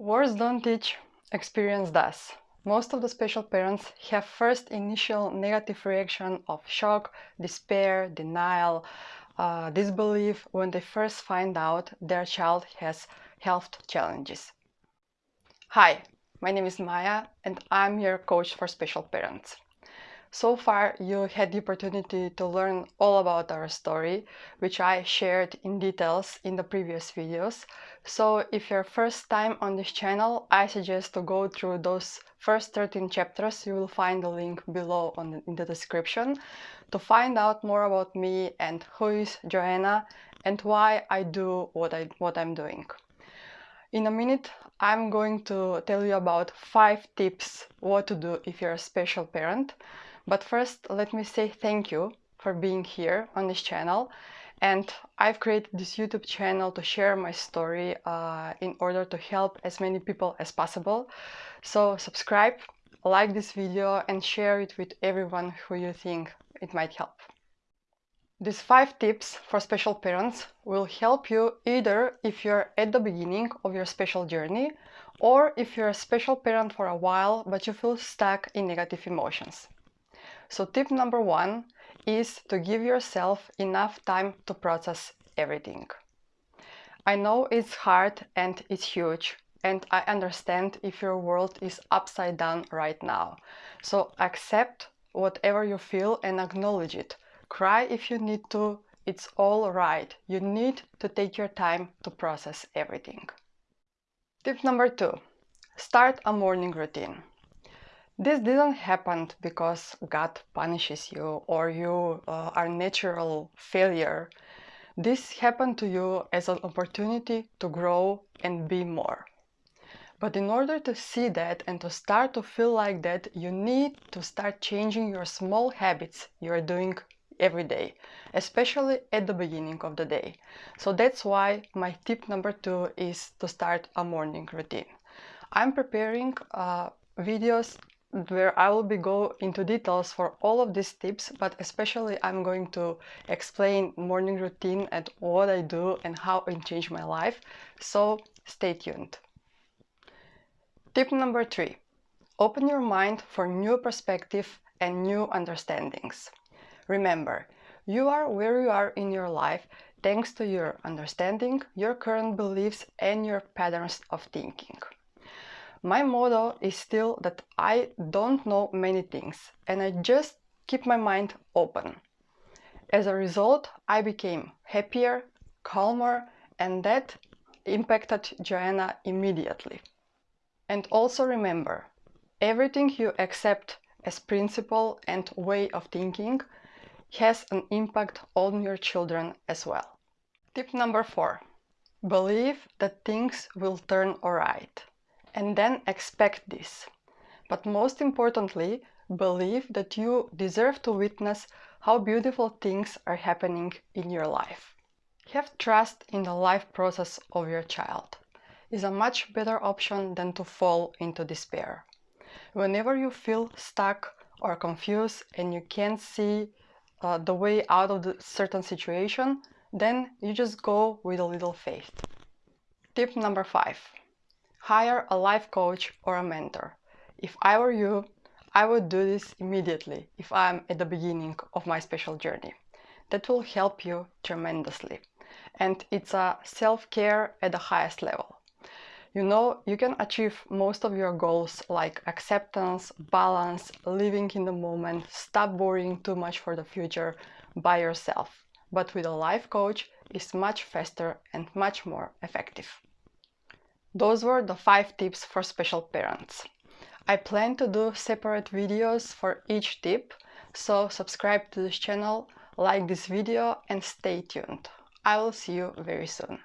Words don't teach, experience does. Most of the special parents have first initial negative reaction of shock, despair, denial, uh, disbelief when they first find out their child has health challenges. Hi, my name is Maya and I'm your coach for special parents. So far, you had the opportunity to learn all about our story, which I shared in details in the previous videos. So if you're first time on this channel, I suggest to go through those first 13 chapters. You will find the link below on, in the description to find out more about me and who is Joanna and why I do what, I, what I'm doing. In a minute, I'm going to tell you about five tips what to do if you're a special parent. But first, let me say thank you for being here on this channel. And I've created this YouTube channel to share my story uh, in order to help as many people as possible. So subscribe, like this video and share it with everyone who you think it might help. These five tips for special parents will help you either if you're at the beginning of your special journey or if you're a special parent for a while but you feel stuck in negative emotions. So tip number one is to give yourself enough time to process everything. I know it's hard and it's huge and I understand if your world is upside down right now. So accept whatever you feel and acknowledge it. Cry if you need to, it's all right. You need to take your time to process everything. Tip number two, start a morning routine. This didn't happen because God punishes you or you uh, are natural failure. This happened to you as an opportunity to grow and be more. But in order to see that and to start to feel like that, you need to start changing your small habits you are doing every day, especially at the beginning of the day. So that's why my tip number two is to start a morning routine. I'm preparing uh, videos where I will be go into details for all of these tips, but especially I'm going to explain morning routine and what I do and how it changed my life. So stay tuned. Tip number three, open your mind for new perspective and new understandings. Remember, you are where you are in your life thanks to your understanding, your current beliefs and your patterns of thinking. My motto is still that I don't know many things and I just keep my mind open. As a result, I became happier, calmer, and that impacted Joanna immediately. And also remember, everything you accept as principle and way of thinking has an impact on your children as well. Tip number four, believe that things will turn alright and then expect this. But most importantly, believe that you deserve to witness how beautiful things are happening in your life. Have trust in the life process of your child is a much better option than to fall into despair. Whenever you feel stuck or confused and you can't see uh, the way out of the certain situation, then you just go with a little faith. Tip number five, Hire a life coach or a mentor. If I were you, I would do this immediately if I'm at the beginning of my special journey. That will help you tremendously. And it's a self-care at the highest level. You know, you can achieve most of your goals like acceptance, balance, living in the moment, stop worrying too much for the future by yourself. But with a life coach, it's much faster and much more effective. Those were the 5 tips for special parents. I plan to do separate videos for each tip, so subscribe to this channel, like this video and stay tuned. I will see you very soon.